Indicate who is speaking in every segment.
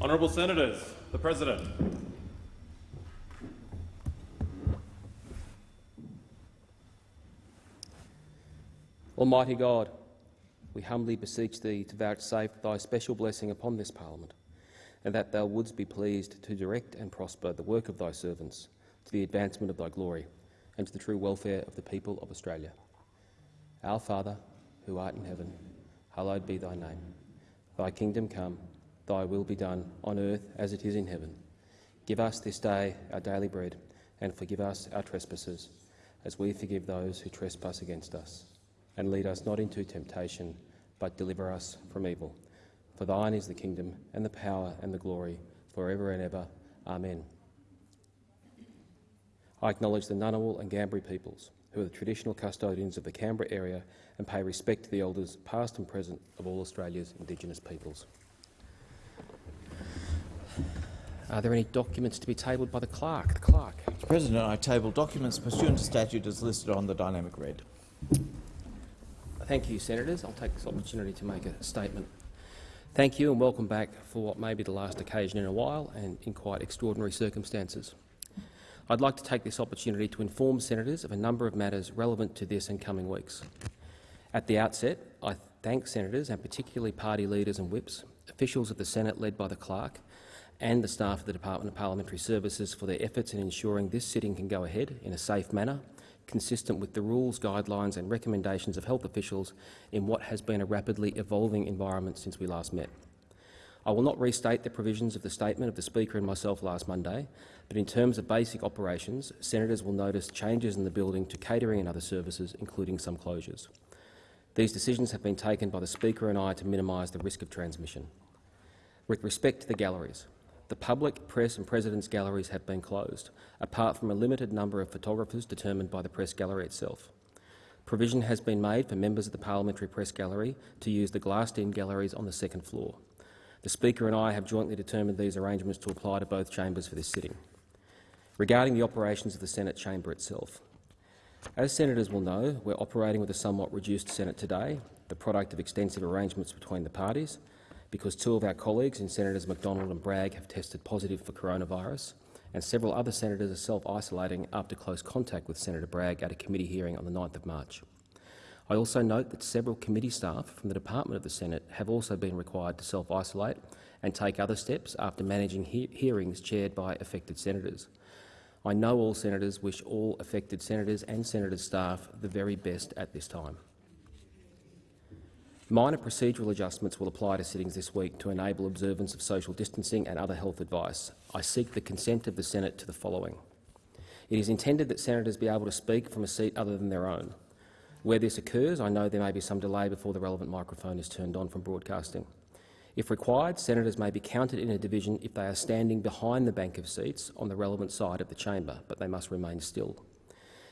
Speaker 1: Honourable Senators, the President.
Speaker 2: Almighty God, we humbly beseech Thee to vouchsafe Thy special blessing upon this Parliament, and that Thou wouldst be pleased to direct and prosper the work of Thy servants to the advancement of Thy glory and to the true welfare of the people of Australia. Our Father, who art in heaven, hallowed be Thy name. Thy kingdom come, Thy will be done, on earth as it is in heaven. Give us this day our daily bread, and forgive us our trespasses, as we forgive those who trespass against us. And lead us not into temptation, but deliver us from evil. For Thine is the kingdom, and the power, and the glory, for ever and ever. Amen. I acknowledge the Ngunnawal and Ngambri peoples, who are the traditional custodians of the Canberra area, and pay respect to the elders, past and present, of all Australia's Indigenous peoples. Are there any documents to be tabled by the clerk? The clerk.
Speaker 3: Mr President, I table documents pursuant to statute as listed on the dynamic red.
Speaker 2: Thank you, Senators. I'll take this opportunity to make a statement. Thank you and welcome back for what may be the last occasion in a while and in quite extraordinary circumstances. I'd like to take this opportunity to inform Senators of a number of matters relevant to this and coming weeks. At the outset, I thank Senators and particularly party leaders and whips, officials of the Senate led by the clerk and the staff of the Department of Parliamentary Services for their efforts in ensuring this sitting can go ahead in a safe manner, consistent with the rules, guidelines and recommendations of health officials in what has been a rapidly evolving environment since we last met. I will not restate the provisions of the statement of the Speaker and myself last Monday, but in terms of basic operations, Senators will notice changes in the building to catering and other services, including some closures. These decisions have been taken by the Speaker and I to minimise the risk of transmission. With respect to the galleries, the public, press and President's galleries have been closed, apart from a limited number of photographers determined by the press gallery itself. Provision has been made for members of the Parliamentary Press Gallery to use the glassed-in galleries on the second floor. The Speaker and I have jointly determined these arrangements to apply to both chambers for this sitting. Regarding the operations of the Senate chamber itself, as senators will know, we're operating with a somewhat reduced Senate today, the product of extensive arrangements between the parties, because two of our colleagues in Senators McDonald and Bragg have tested positive for coronavirus, and several other senators are self-isolating after close contact with Senator Bragg at a committee hearing on the 9th of March. I also note that several committee staff from the Department of the Senate have also been required to self-isolate and take other steps after managing he hearings chaired by affected senators. I know all senators wish all affected senators and senators' staff the very best at this time. Minor procedural adjustments will apply to sittings this week to enable observance of social distancing and other health advice. I seek the consent of the Senate to the following. It is intended that senators be able to speak from a seat other than their own. Where this occurs, I know there may be some delay before the relevant microphone is turned on from broadcasting. If required, senators may be counted in a division if they are standing behind the bank of seats on the relevant side of the chamber, but they must remain still.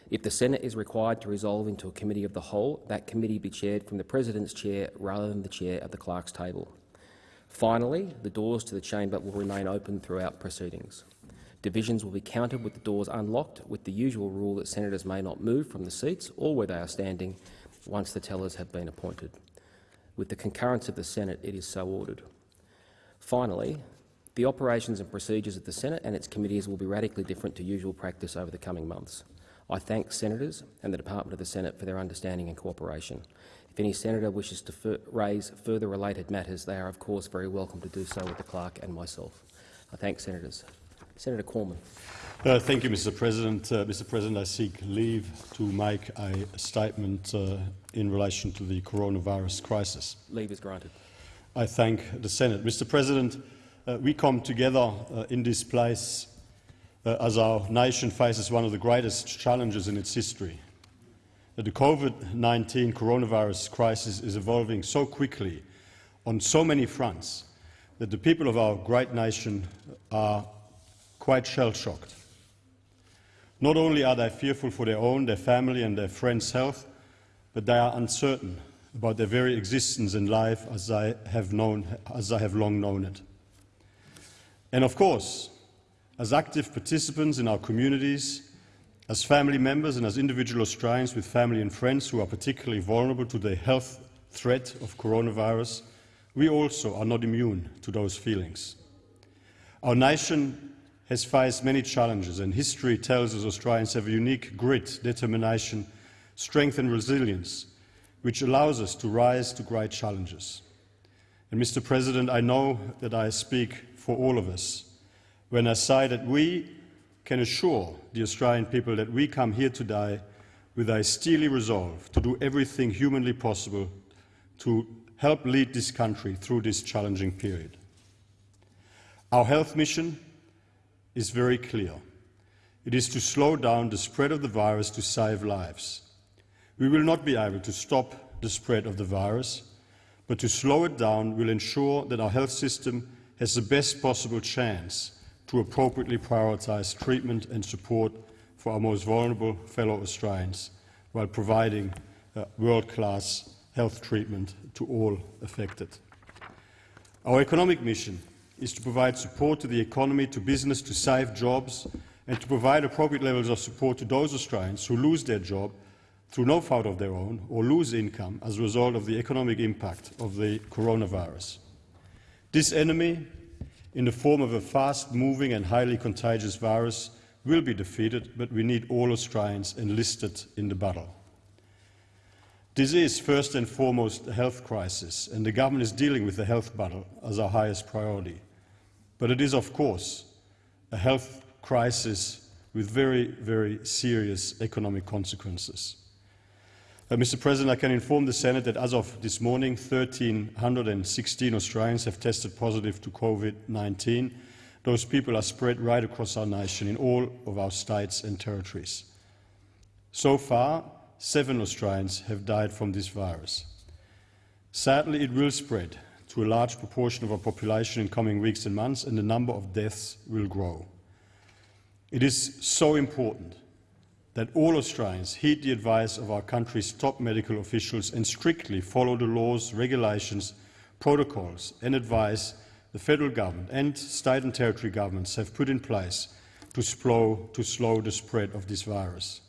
Speaker 2: If the Senate is required to resolve into a committee of the whole, that committee be chaired from the President's chair rather than the chair at the clerk's table. Finally, the doors to the chamber will remain open throughout proceedings. Divisions will be counted with the doors unlocked, with the usual rule that senators may not move from the seats or where they are standing once the tellers have been appointed. With the concurrence of the Senate, it is so ordered. Finally, the operations and procedures of the Senate and its committees will be radically different to usual practice over the coming months. I thank senators and the Department of the Senate for their understanding and cooperation. If any senator wishes to raise further related matters, they are of course very welcome to do so with the clerk and myself. I thank senators. Senator Cormann.
Speaker 4: Uh, thank you, Mr. President. Uh, Mr. President, I seek leave to make a statement uh, in relation to the coronavirus crisis.
Speaker 2: Leave is granted.
Speaker 4: I thank the Senate. Mr. President, uh, we come together uh, in this place uh, as our nation faces one of the greatest challenges in its history. The COVID-19 coronavirus crisis is evolving so quickly on so many fronts that the people of our great nation are quite shell-shocked. Not only are they fearful for their own, their family and their friends' health, but they are uncertain about their very existence in life as I have, known, as I have long known it. And of course, as active participants in our communities, as family members and as individual Australians with family and friends who are particularly vulnerable to the health threat of coronavirus, we also are not immune to those feelings. Our nation has faced many challenges, and history tells us Australians have a unique grit, determination, strength, and resilience, which allows us to rise to great challenges. And, Mr. President, I know that I speak for all of us when I say that we can assure the Australian people that we come here today with a steely resolve to do everything humanly possible to help lead this country through this challenging period. Our health mission is very clear. It is to slow down the spread of the virus to save lives. We will not be able to stop the spread of the virus, but to slow it down will ensure that our health system has the best possible chance to appropriately prioritise treatment and support for our most vulnerable fellow Australians while providing uh, world-class health treatment to all affected. Our economic mission is to provide support to the economy, to business, to save jobs and to provide appropriate levels of support to those Australians who lose their job through no fault of their own or lose income as a result of the economic impact of the coronavirus. This enemy in the form of a fast-moving and highly contagious virus will be defeated, but we need all Australians enlisted in the battle. This is first and foremost a health crisis, and the government is dealing with the health battle as our highest priority. But it is, of course, a health crisis with very, very serious economic consequences. Uh, Mr President, I can inform the Senate that as of this morning, 1,316 Australians have tested positive to COVID-19. Those people are spread right across our nation in all of our states and territories. So far, seven Australians have died from this virus. Sadly, it will spread to a large proportion of our population in coming weeks and months, and the number of deaths will grow. It is so important that all Australians heed the advice of our country's top medical officials and strictly follow the laws, regulations, protocols and advice the federal government and state and territory governments have put in place to slow, to slow the spread of this virus.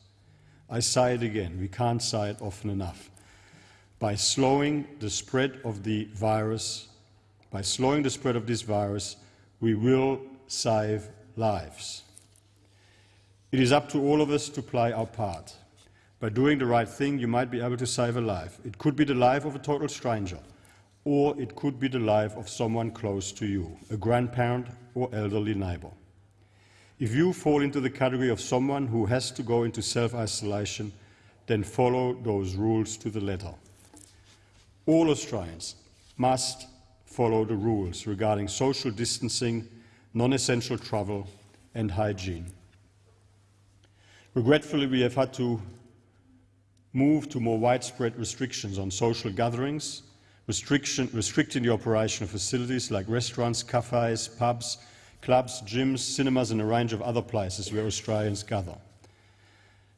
Speaker 4: I say it again, we can't say it often enough. By slowing the spread of the virus, by slowing the spread of this virus, we will save lives. It is up to all of us to play our part. By doing the right thing, you might be able to save a life. It could be the life of a total stranger, or it could be the life of someone close to you, a grandparent or elderly neighbour. If you fall into the category of someone who has to go into self-isolation, then follow those rules to the letter. All Australians must follow the rules regarding social distancing, non-essential travel and hygiene. Regretfully, we have had to move to more widespread restrictions on social gatherings, restricting the operation of facilities like restaurants, cafes, pubs, clubs, gyms, cinemas and a range of other places where Australians gather.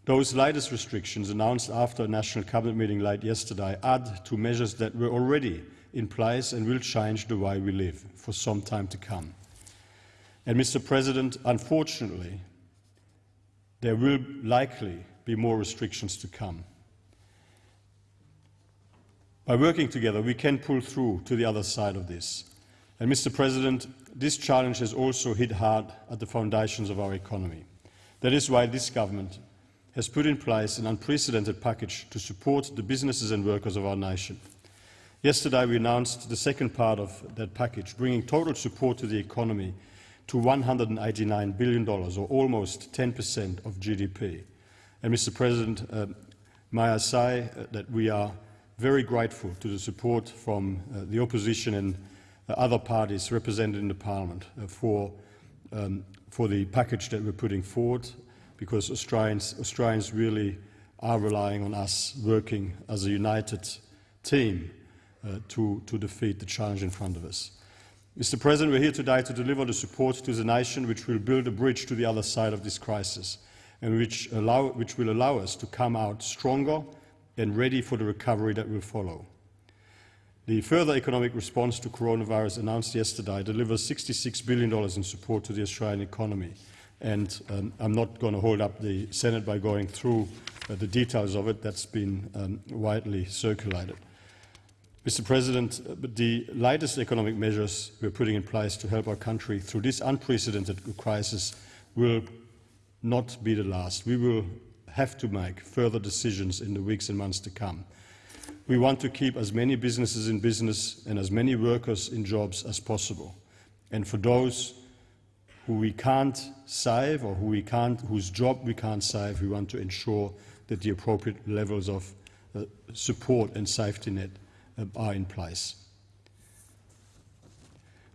Speaker 4: Those latest restrictions, announced after a National Cabinet meeting late yesterday, add to measures that were already in place and will change the way we live for some time to come. And, Mr President, unfortunately, there will likely be more restrictions to come. By working together, we can pull through to the other side of this. And, Mr President, this challenge has also hit hard at the foundations of our economy. That is why this government has put in place an unprecedented package to support the businesses and workers of our nation. Yesterday we announced the second part of that package, bringing total support to the economy to $189 billion, or almost 10% of GDP. And, Mr. President, uh, may I say uh, that we are very grateful to the support from uh, the opposition and uh, other parties represented in the Parliament uh, for, um, for the package that we're putting forward, because Australians, Australians really are relying on us working as a united team uh, to, to defeat the challenge in front of us. Mr President, we're here today to deliver the support to the nation which will build a bridge to the other side of this crisis and which, allow, which will allow us to come out stronger and ready for the recovery that will follow. The further economic response to coronavirus announced yesterday delivers $66 billion in support to the Australian economy. And um, I'm not going to hold up the Senate by going through uh, the details of it. That's been um, widely circulated. Mr. President, the latest economic measures we're putting in place to help our country through this unprecedented crisis will not be the last. We will have to make further decisions in the weeks and months to come. We want to keep as many businesses in business and as many workers in jobs as possible. And for those who we can't save or who we can't, whose job we can't save, we want to ensure that the appropriate levels of uh, support and safety net Uh, are in place.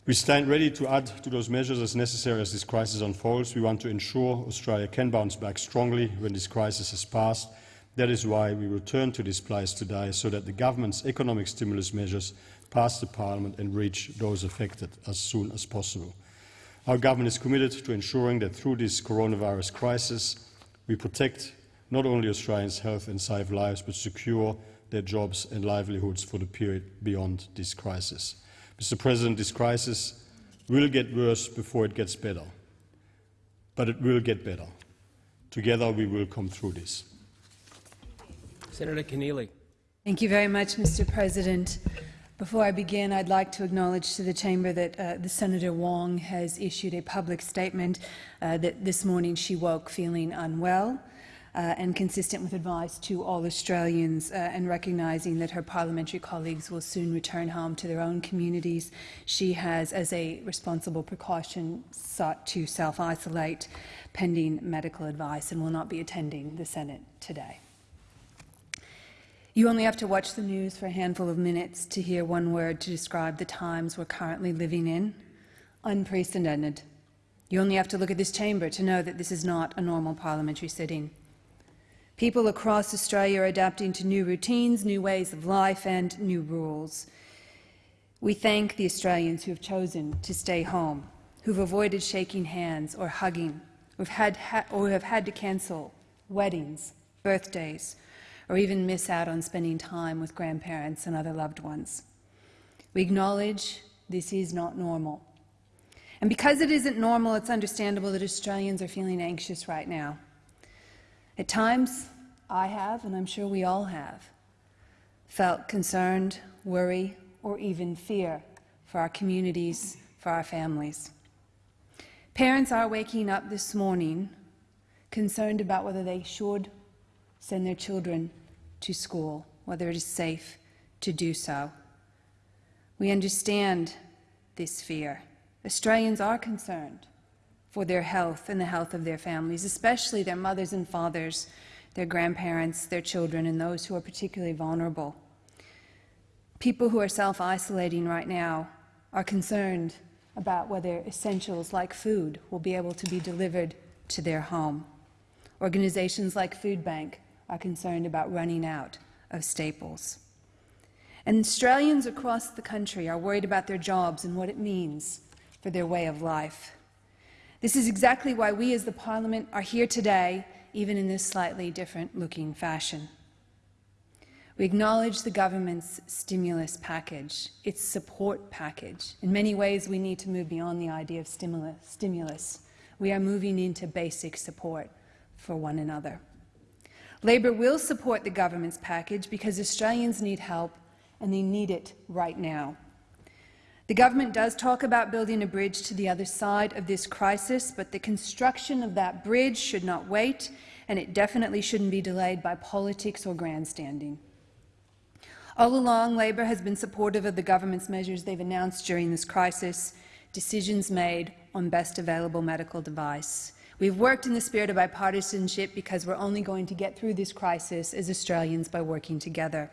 Speaker 4: We stand ready to add to those measures as necessary as this crisis unfolds. We want to ensure Australia can bounce back strongly when this crisis has passed. That is why we return to this place today, so that the government's economic stimulus measures pass the parliament and reach those affected as soon as possible. Our government is committed to ensuring that through this coronavirus crisis, we protect not only Australians' health and save lives, but secure their jobs and livelihoods for the period beyond this crisis. Mr. President, this crisis will get worse before it gets better, but it will get better. Together we will come through this.
Speaker 2: Senator Keneally.
Speaker 5: Thank you very much, Mr. President. Before I begin, I'd like to acknowledge to the chamber that uh, the Senator Wong has issued a public statement uh, that this morning she woke feeling unwell uh, and consistent with advice to all Australians uh, and recognising that her parliamentary colleagues will soon return home to their own communities. She has, as a responsible precaution, sought to self-isolate pending medical advice and will not be attending the Senate today. You only have to watch the news for a handful of minutes to hear one word to describe the times we're currently living in. Unprecedented. You only have to look at this chamber to know that this is not a normal parliamentary sitting. People across Australia are adapting to new routines, new ways of life and new rules. We thank the Australians who have chosen to stay home, who've avoided shaking hands or hugging, or have had, or have had to cancel weddings, birthdays, or even miss out on spending time with grandparents and other loved ones. We acknowledge this is not normal. And because it isn't normal, it's understandable that Australians are feeling anxious right now. At times, I have, and I'm sure we all have, felt concerned, worry, or even fear for our communities, for our families. Parents are waking up this morning concerned about whether they should send their children to school, whether it is safe to do so. We understand this fear. Australians are concerned for their health and the health of their families, especially their mothers and fathers, their grandparents, their children, and those who are particularly vulnerable. People who are self-isolating right now are concerned about whether essentials like food will be able to be delivered to their home. Organizations like Food Bank are concerned about running out of staples. And Australians across the country are worried about their jobs and what it means for their way of life. This is exactly why we as the Parliament are here today, even in this slightly different-looking fashion. We acknowledge the government's stimulus package, its support package. In many ways, we need to move beyond the idea of stimulus. We are moving into basic support for one another. Labor will support the government's package because Australians need help and they need it right now. The government does talk about building a bridge to the other side of this crisis, but the construction of that bridge should not wait, and it definitely shouldn't be delayed by politics or grandstanding. All along, Labor has been supportive of the government's measures they've announced during this crisis, decisions made on best available medical device. We've worked in the spirit of bipartisanship because we're only going to get through this crisis as Australians by working together.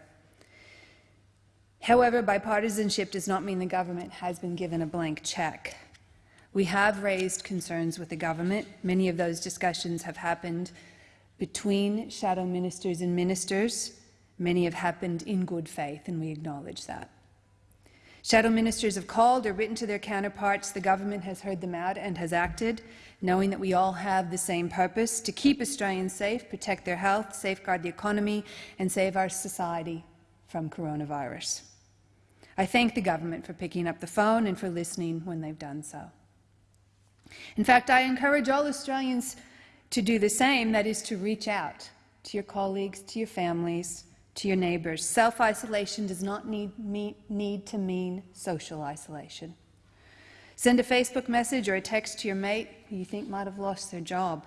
Speaker 5: However, bipartisanship does not mean the government has been given a blank cheque. We have raised concerns with the government. Many of those discussions have happened between shadow ministers and ministers. Many have happened in good faith, and we acknowledge that. Shadow ministers have called or written to their counterparts. The government has heard them out and has acted knowing that we all have the same purpose, to keep Australians safe, protect their health, safeguard the economy and save our society from coronavirus. I thank the government for picking up the phone and for listening when they've done so. In fact, I encourage all Australians to do the same, that is to reach out to your colleagues, to your families, to your neighbours. Self-isolation does not need, need to mean social isolation. Send a Facebook message or a text to your mate who you think might have lost their job.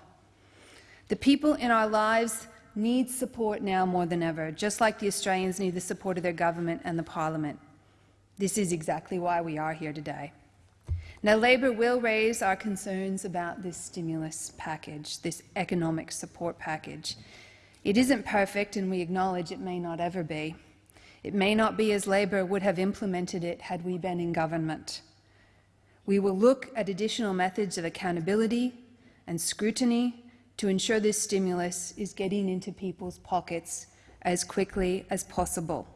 Speaker 5: The people in our lives need support now more than ever, just like the Australians need the support of their government and the parliament. This is exactly why we are here today. Now, Labor will raise our concerns about this stimulus package, this economic support package. It isn't perfect, and we acknowledge it may not ever be. It may not be as Labor would have implemented it had we been in government. We will look at additional methods of accountability and scrutiny to ensure this stimulus is getting into people's pockets as quickly as possible.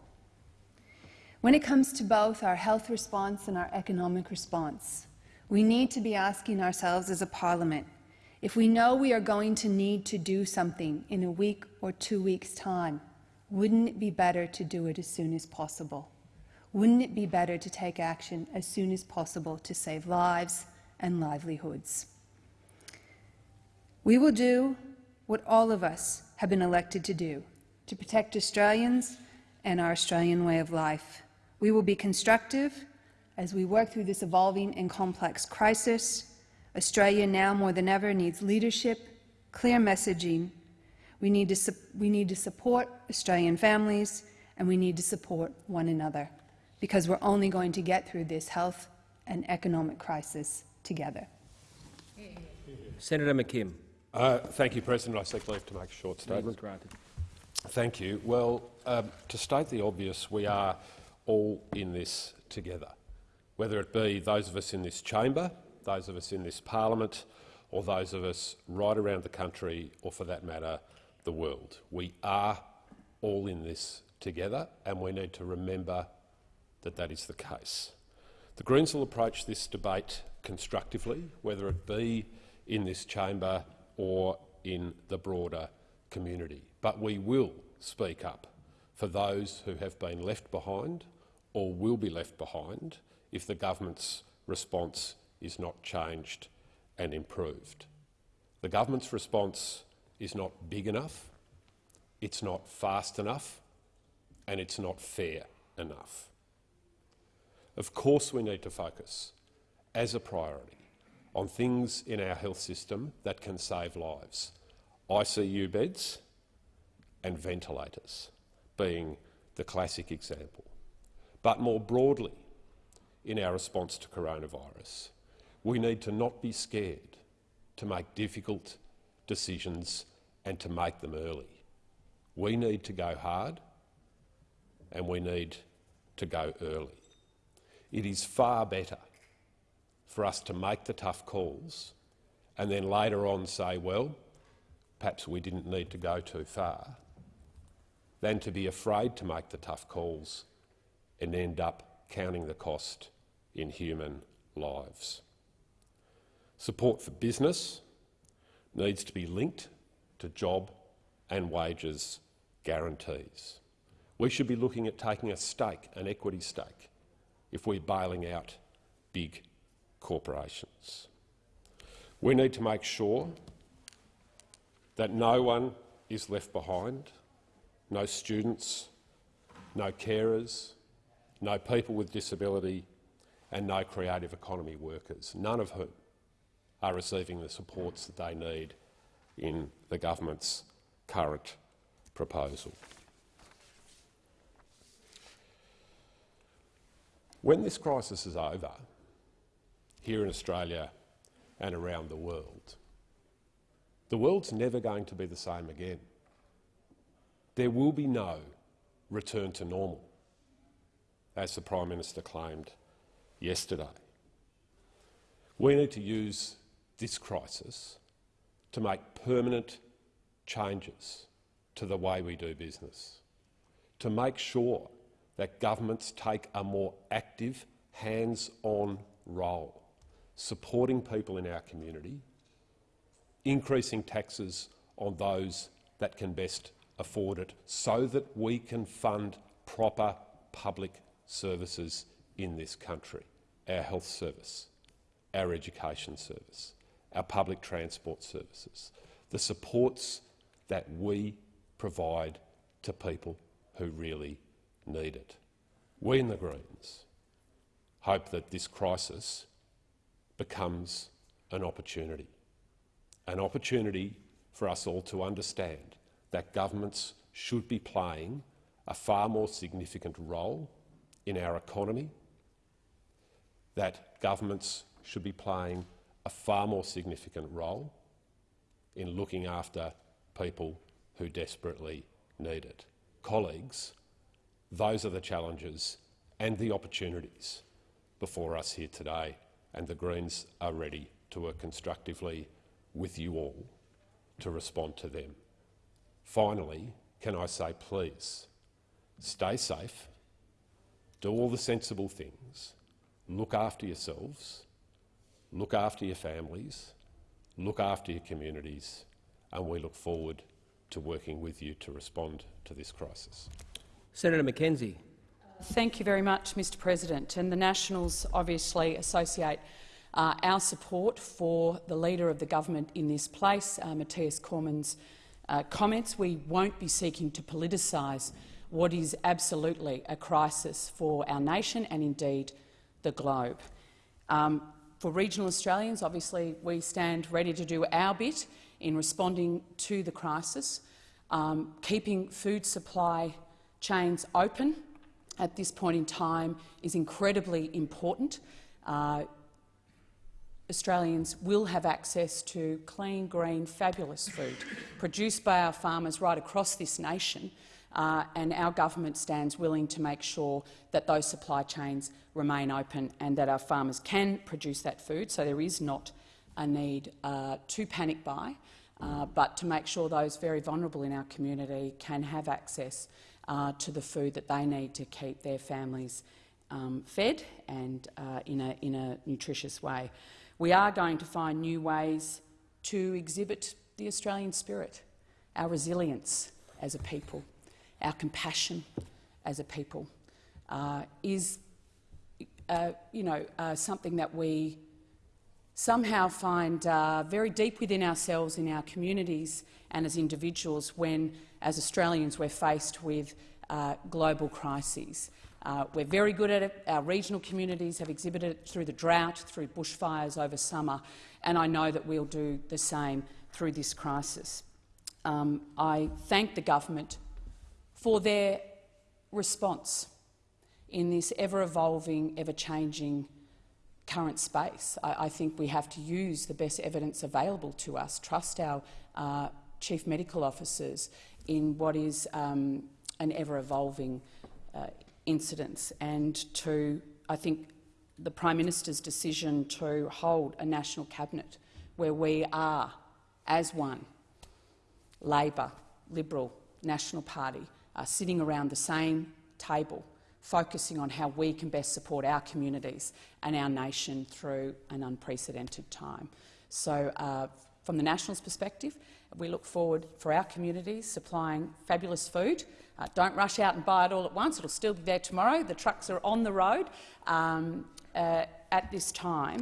Speaker 5: When it comes to both our health response and our economic response, we need to be asking ourselves as a parliament, if we know we are going to need to do something in a week or two weeks' time, wouldn't it be better to do it as soon as possible? Wouldn't it be better to take action as soon as possible to save lives and livelihoods? We will do what all of us have been elected to do, to protect Australians and our Australian way of life. We will be constructive as we work through this evolving and complex crisis. Australia now more than ever needs leadership, clear messaging. We need to, we need to support Australian families and we need to support one another because we're only going to get through this health and economic crisis together.
Speaker 2: Senator McKim.
Speaker 6: Uh, thank you, President. I seek leave to make a short statement.
Speaker 2: Granted.
Speaker 6: Thank you. Well, um, to state the obvious, we are all in this together, whether it be those of us in this chamber, those of us in this parliament, or those of us right around the country, or for that matter, the world. We are all in this together, and we need to remember that that is the case. The Greens will approach this debate constructively, whether it be in this chamber or in the broader community. But we will speak up for those who have been left behind or will be left behind if the government's response is not changed and improved. The government's response is not big enough, it's not fast enough and it's not fair enough. Of course we need to focus, as a priority, on things in our health system that can save lives. ICU beds and ventilators being the classic example. But more broadly, in our response to coronavirus, we need to not be scared to make difficult decisions and to make them early. We need to go hard and we need to go early. It is far better for us to make the tough calls and then later on say, well, perhaps we didn't need to go too far, than to be afraid to make the tough calls and end up counting the cost in human lives. Support for business needs to be linked to job and wages guarantees. We should be looking at taking a stake, an equity stake, if we're bailing out big corporations. We need to make sure that no one is left behind, no students, no carers, no people with disability and no creative economy workers, none of whom are receiving the supports that they need in the government's current proposal. When this crisis is over, here in Australia and around the world. The world's never going to be the same again. There will be no return to normal, as the Prime Minister claimed yesterday. We need to use this crisis to make permanent changes to the way we do business, to make sure that governments take a more active, hands-on role supporting people in our community, increasing taxes on those that can best afford it so that we can fund proper public services in this country, our health service, our education service, our public transport services, the supports that we provide to people who really need it. We in the Greens hope that this crisis becomes an opportunity, an opportunity for us all to understand that governments should be playing a far more significant role in our economy, that governments should be playing a far more significant role in looking after people who desperately need it. Colleagues, those are the challenges and the opportunities before us here today, and the Greens are ready to work constructively with you all to respond to them. Finally, can I say please, stay safe, do all the sensible things, look after yourselves, look after your families, look after your communities, and we look forward to working with you to respond to this crisis.
Speaker 2: Senator McKenzie.
Speaker 7: Thank you very much, Mr President. And the Nationals obviously associate uh, our support for the Leader of the Government in this place, uh, Matthias Cormann's uh, comments. We won't be seeking to politicise what is absolutely a crisis for our nation and indeed the globe. Um, for regional Australians, obviously, we stand ready to do our bit in responding to the crisis, um, keeping food supply chains open at this point in time is incredibly important. Uh, Australians will have access to clean, green, fabulous food produced by our farmers right across this nation, uh, and our government stands willing to make sure that those supply chains remain open and that our farmers can produce that food, so there is not a need uh, to panic buy, uh, but to make sure those very vulnerable in our community can have access uh, to the food that they need to keep their families um, fed and uh, in, a, in a nutritious way. We are going to find new ways to exhibit the Australian spirit, our resilience as a people, our compassion as a people, uh, is uh, you know, uh, something that we somehow find uh, very deep within ourselves, in our communities and as individuals when, as Australians, we're faced with uh, global crises. Uh, we're very good at it. Our regional communities have exhibited it through the drought, through bushfires over summer, and I know that we'll do the same through this crisis. Um, I thank the government for their response in this ever-evolving, ever-changing current space. I, I, think we have to use the best evidence available to us, trust our uh, chief medical officers in what is um, an ever-evolving uh, incident, and to, I think, the Prime Minister's decision to hold a national cabinet where we are, as one, Labor, Liberal, National Party, are sitting around the same table focusing on how we can best support our communities and our nation through an unprecedented time. So uh, from the Nationals' perspective, we look forward for our communities supplying fabulous food. Uh, don't rush out and buy it all at once. It'll still be there tomorrow. The trucks are on the road um, uh, at this time.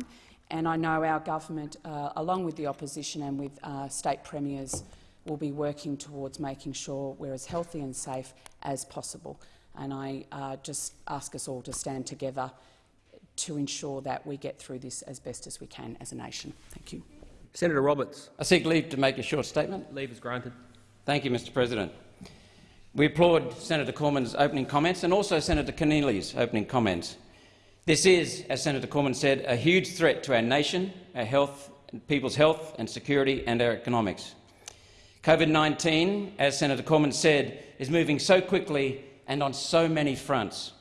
Speaker 7: And I know our government, uh, along with the opposition and with uh, state premiers, will be working towards making sure we're as healthy and safe as possible and I uh, just ask us all to stand together to ensure that we get through this as best as we can as a nation. Thank you.
Speaker 2: Senator Roberts.
Speaker 8: I seek leave to make a short statement.
Speaker 2: Leave is granted.
Speaker 8: Thank you, Mr President. We applaud Senator Cormann's opening comments and also Senator Keneally's opening comments. This is, as Senator Cormann said, a huge threat to our nation, our health, people's health and security and our economics. COVID-19, as Senator Cormann said, is moving so quickly and on so many fronts.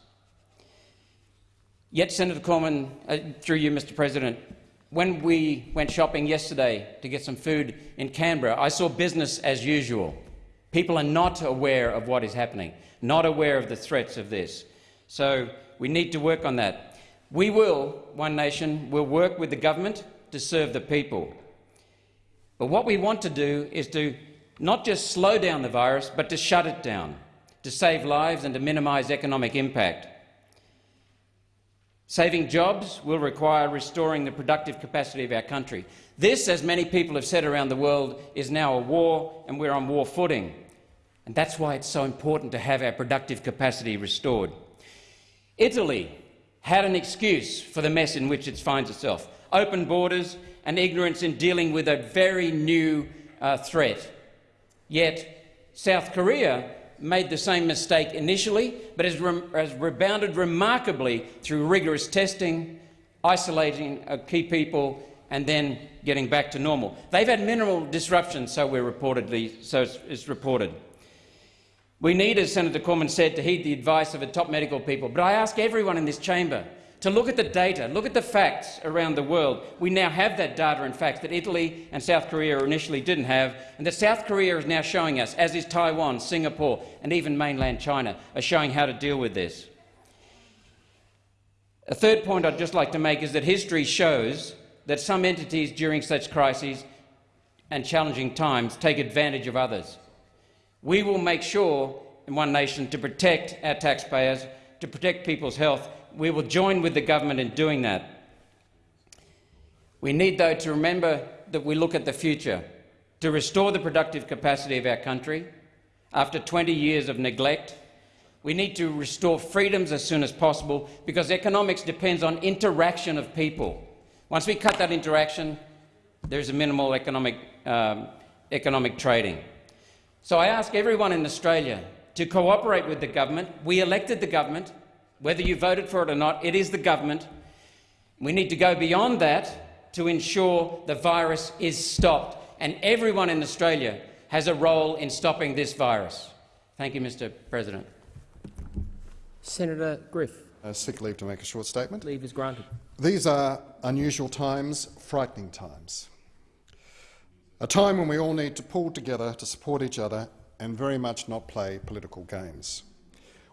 Speaker 8: Yet, Senator Cormann, uh, through you, Mr President, when we went shopping yesterday to get some food in Canberra, I saw business as usual. People are not aware of what is happening, not aware of the threats of this. So we need to work on that. We will, One Nation, will work with the government to serve the people. But what we want to do is to not just slow down the virus, but to shut it down to save lives and to minimise economic impact. Saving jobs will require restoring the productive capacity of our country. This, as many people have said around the world, is now a war, and we're on war footing. And that's why it's so important to have our productive capacity restored. Italy had an excuse for the mess in which it finds itself open borders and ignorance in dealing with a very new uh, threat. Yet South Korea made the same mistake initially, but has, re has rebounded remarkably through rigorous testing, isolating uh, key people, and then getting back to normal. They've had minimal disruption, so we're reportedly, so it's, reported. We need, as Senator Cormann said, to heed the advice of the top medical people. But I ask everyone in this chamber to look at the data, look at the facts around the world. We now have that data and facts that Italy and South Korea initially didn't have, and that South Korea is now showing us, as is Taiwan, Singapore and even mainland China, are showing how to deal with this. A third point I'd just like to make is that history shows that some entities during such crises and challenging times take advantage of others. We will make sure in One Nation to protect our taxpayers, to protect people's health. We will join with the government in doing that. We need, though, to remember that we look at the future, to restore the productive capacity of our country. After 20 years of neglect, we need to restore freedoms as soon as possible because economics depends on interaction of people. Once we cut that interaction, there's a minimal economic, um, economic trading. So I ask everyone in Australia to cooperate with the government. We elected the government. Whether you voted for it or not, it is the government. We need to go beyond that to ensure the virus is stopped, and everyone in Australia has a role in stopping this virus. Thank you, Mr President.
Speaker 2: Senator Griff.
Speaker 9: Uh, sick leave to make a short statement.
Speaker 2: Leave is granted.
Speaker 9: These are unusual times, frightening times. A time when we all need to pull together to support each other and very much not play political games.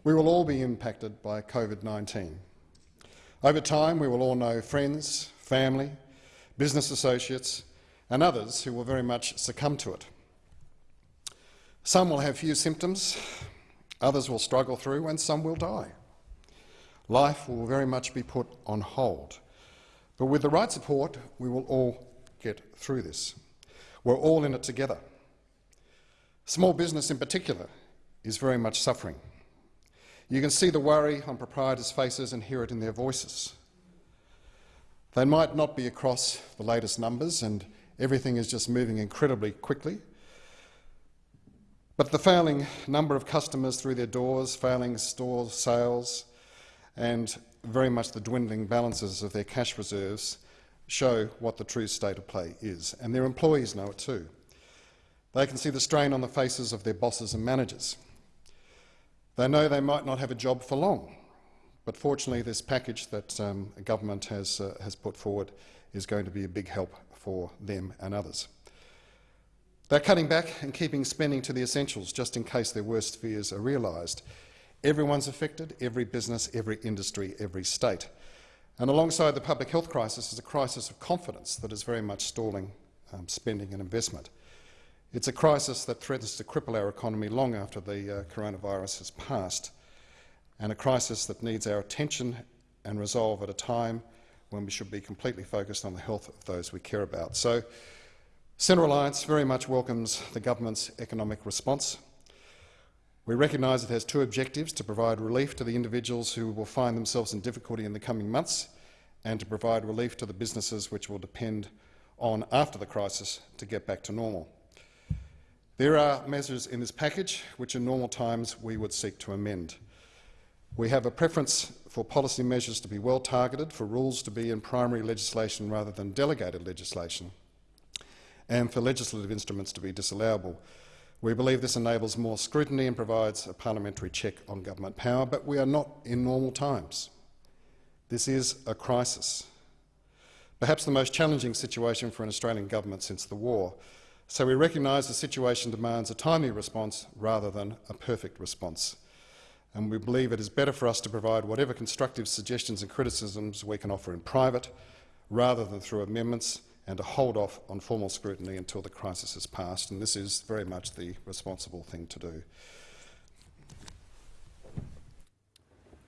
Speaker 9: We will all be impacted by COVID-19. Over time, we will all know friends, family, business associates and others who will very much succumb to it. Some will have few symptoms, others will struggle through and some will die. Life will very much be put on hold. But with the right support, we will all get through this. We're all in it together. Small business in particular is very much suffering. You can see the worry on proprietors' faces and hear it in their voices. They might not be across the latest numbers and everything is just moving incredibly quickly, but the failing number of customers through their doors, failing store sales and very much the dwindling balances of their cash reserves show what the true state of play is, and their employees know it too. They can see the strain on the faces of their bosses and managers. They know they might not have a job for long, but fortunately this package that um, government has, uh, has put forward is going to be a big help for them and others. They're cutting back and keeping spending to the essentials just in case their worst fears are realised. Everyone's affected, every business, every industry, every state. And alongside the public health crisis is a crisis of confidence that is very much stalling um, spending and investment. It's a crisis that threatens to cripple our economy long after the uh, coronavirus has passed, and a crisis that needs our attention and resolve at a time when we should be completely focused on the health of those we care about. So, Centre Alliance very much welcomes the government's economic response. We recognise it has two objectives, to provide relief to the individuals who will find themselves in difficulty in the coming months and to provide relief to the businesses which will depend on after the crisis to get back to normal. There are measures in this package which in normal times we would seek to amend. We have a preference for policy measures to be well targeted, for rules to be in primary legislation rather than delegated legislation, and for legislative instruments to be disallowable. We believe this enables more scrutiny and provides a parliamentary check on government power, but we are not in normal times. This is a crisis, perhaps the most challenging situation for an Australian government since the war. So we recognise the situation demands a timely response rather than a perfect response. And we believe it is better for us to provide whatever constructive suggestions and criticisms we can offer in private, rather than through amendments and to hold off on formal scrutiny until the crisis has passed, and this is very much the responsible thing to do.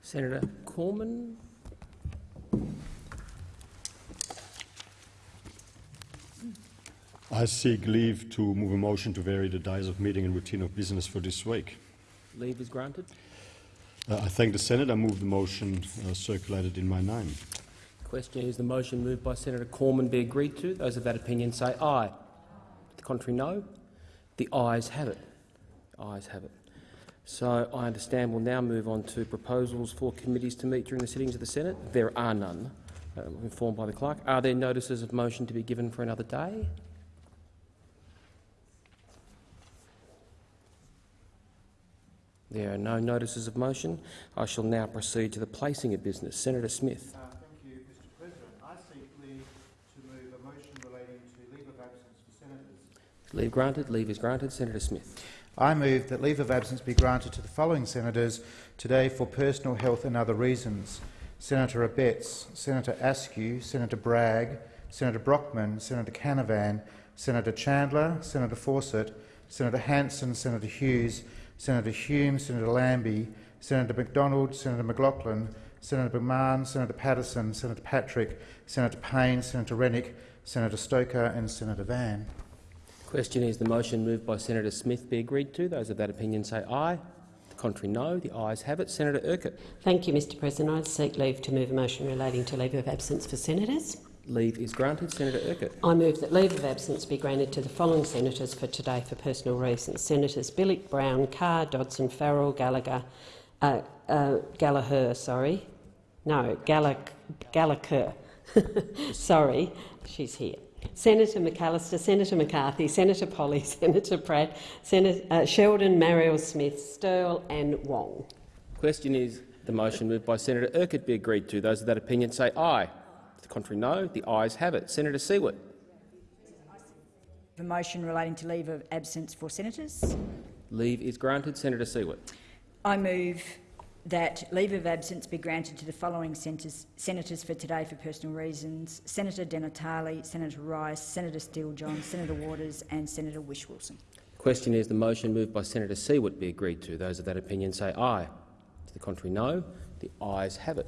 Speaker 2: Senator Cormann.
Speaker 4: I seek leave to move a motion to vary the days of meeting and routine of business for this week.
Speaker 2: Leave is granted.
Speaker 4: Uh, I thank the Senate. I move the motion uh, circulated in my name.
Speaker 2: The question is the motion moved by Senator Cormann be agreed to. Those of that opinion say aye. The contrary, no. The ayes have it. The Ayes have it. So I understand we'll now move on to proposals for committees to meet during the sittings of the Senate. There are none, uh, informed by the clerk. Are there notices of motion to be given for another day? There are no notices of motion. I shall now proceed to the placing of business. Senator Smith.
Speaker 10: Uh, Thank you, Mr President. I seek leave to move a motion relating to leave of absence for senators.
Speaker 2: Leave granted. Leave is granted. Senator Smith.
Speaker 10: I move that leave of absence be granted to the following senators today for personal health and other reasons. Senator Abetz, Senator Askew, Senator Bragg, Senator Brockman, Senator Canavan, Senator Chandler, Senator Fawcett, Senator Hanson, Senator Hughes, Senator Hume, Senator Lambie, Senator McDonald, Senator McLachlan, Senator McMahon, Senator Paterson, Senator Patrick, Senator Payne, Senator Rennick, Senator Stoker and Senator Van.
Speaker 2: Question is the motion moved by Senator Smith be agreed to. Those of that opinion say aye. The contrary, no. The ayes have it. Senator Urquhart.
Speaker 11: Thank you, Mr President. I seek leave to move a motion relating to leave of absence for senators.
Speaker 2: Leave is granted. Senator Urquhart.
Speaker 11: I move that leave of absence be granted to the following senators for today for personal reasons. Senators Bilyk, Brown, Carr, Dodson, Farrell, Gallagher, uh, uh, Gallagher, sorry. No, Gallagher. Gallagher. sorry, she's here. Senator McAllister, Senator McCarthy, Senator Polley, Senator Pratt, Senator uh, Sheldon, Marielle Smith, Sterle and Wong.
Speaker 2: Question is the motion moved by Senator Urquhart be agreed to. Those of that opinion say aye. The contrary, no. The ayes have it. Senator Siewert.
Speaker 12: The motion relating to leave of absence for senators.
Speaker 2: Leave is granted. Senator Siewert.
Speaker 12: I move that leave of absence be granted to the following senators, senators for today for personal reasons. Senator Di Natale, Senator Rice, Senator Steele-John, Senator Waters and Senator Whish-Wilson.
Speaker 2: Question is the motion moved by Senator Siewert be agreed to. Those of that opinion say aye. To the contrary, no. The ayes have it.